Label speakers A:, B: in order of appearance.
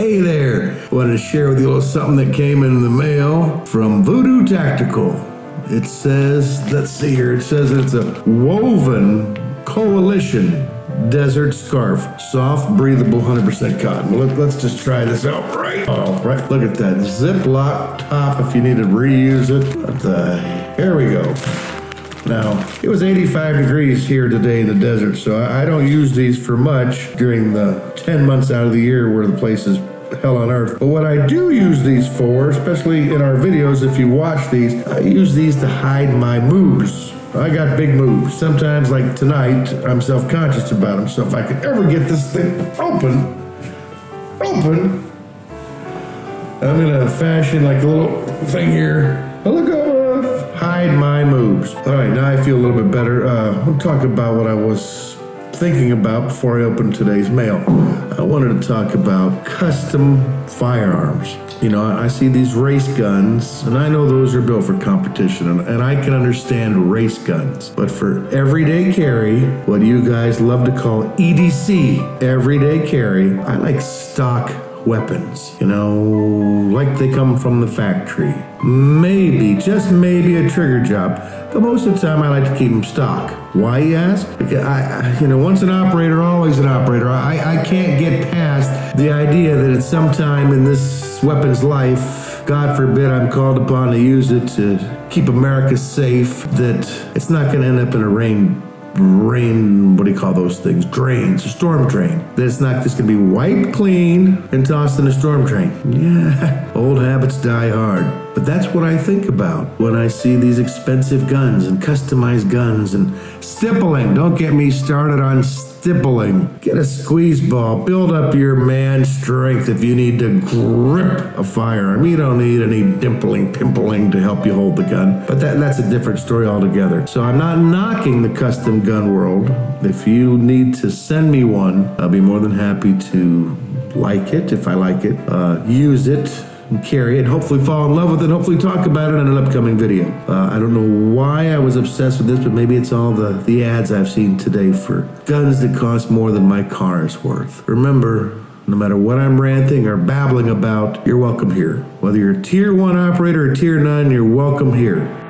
A: Hey there! Wanted to share with you a little something that came in the mail from Voodoo Tactical. It says, let's see here, it says it's a woven coalition desert scarf. Soft, breathable, 100% cotton. Look, Let, us just try this out right. Oh, right. Look at that. Ziploc top if you need to reuse it. What the, here we go. Now, it was 85 degrees here today in the desert, so I don't use these for much during the 10 months out of the year where the place is hell on earth. But what I do use these for, especially in our videos, if you watch these, I use these to hide my moves. I got big moves. Sometimes, like tonight, I'm self-conscious about them. So if I could ever get this thing open, open, I'm gonna fashion like a little thing here. Look over, hide my moves. All right, now I feel a little bit better. Uh, we'll talk about what I was thinking about before I opened today's mail. I wanted to talk about custom firearms. You know, I see these race guns, and I know those are built for competition, and, and I can understand race guns. But for everyday carry, what you guys love to call EDC, everyday carry, I like stock weapons, you know, like they come from the factory. Maybe, just maybe a trigger job, but most of the time I like to keep them stock. Why, you ask? Because I, you know, once an operator, always an operator. I, I can't get past the idea that at some time in this weapon's life, God forbid I'm called upon to use it to keep America safe, that it's not going to end up in a rain rain, what do you call those things? Drains, a storm drain. That it's not just gonna be wiped clean and tossed in a storm drain. Yeah, old habits die hard. But that's what I think about when I see these expensive guns and customized guns and stippling. Don't get me started on stippling. Get a squeeze ball. Build up your man strength if you need to grip a firearm. You don't need any dimpling, pimpling to help you hold the gun. But that, that's a different story altogether. So I'm not knocking the custom gun world. If you need to send me one, I'll be more than happy to like it if I like it, uh, use it, and carry it, hopefully fall in love with it, and hopefully talk about it in an upcoming video. Uh, I don't know why I was obsessed with this, but maybe it's all the, the ads I've seen today for guns that cost more than my car is worth. Remember, no matter what I'm ranting or babbling about, you're welcome here. Whether you're tier one operator or tier nine, you're welcome here.